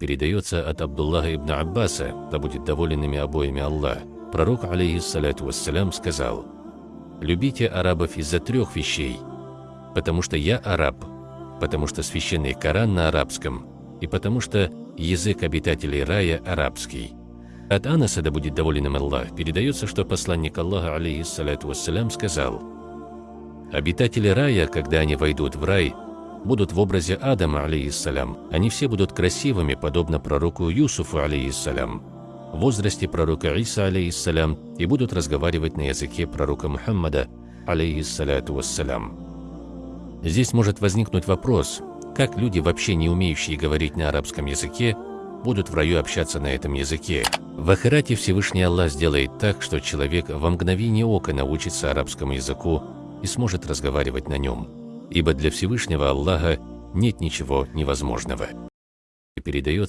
передается от Абдуллаха ибн Аббаса, да будет доволен ими обоими Аллах. Пророк, алейхиссалату вассалям, сказал, «Любите арабов из-за трех вещей, потому что я араб, потому что священный Коран на арабском, и потому что язык обитателей рая арабский». От Анаса, да будет доволен им Аллах, передается, что посланник Аллаха, алейхиссалату вассалям, сказал, «Обитатели рая, когда они войдут в рай, будут в образе Адама, алейхиссалям. Они все будут красивыми, подобно пророку Юсуфу, алейхиссалям, в возрасте пророка Иса, алейхиссалям, и будут разговаривать на языке пророка Мухаммада, алейхиссаляту вассалям. Здесь может возникнуть вопрос, как люди, вообще не умеющие говорить на арабском языке, будут в раю общаться на этом языке. В Ахирате Всевышний Аллах сделает так, что человек во мгновение ока научится арабскому языку и сможет разговаривать на нем. Ибо для Всевышнего Аллаха нет ничего невозможного. И передает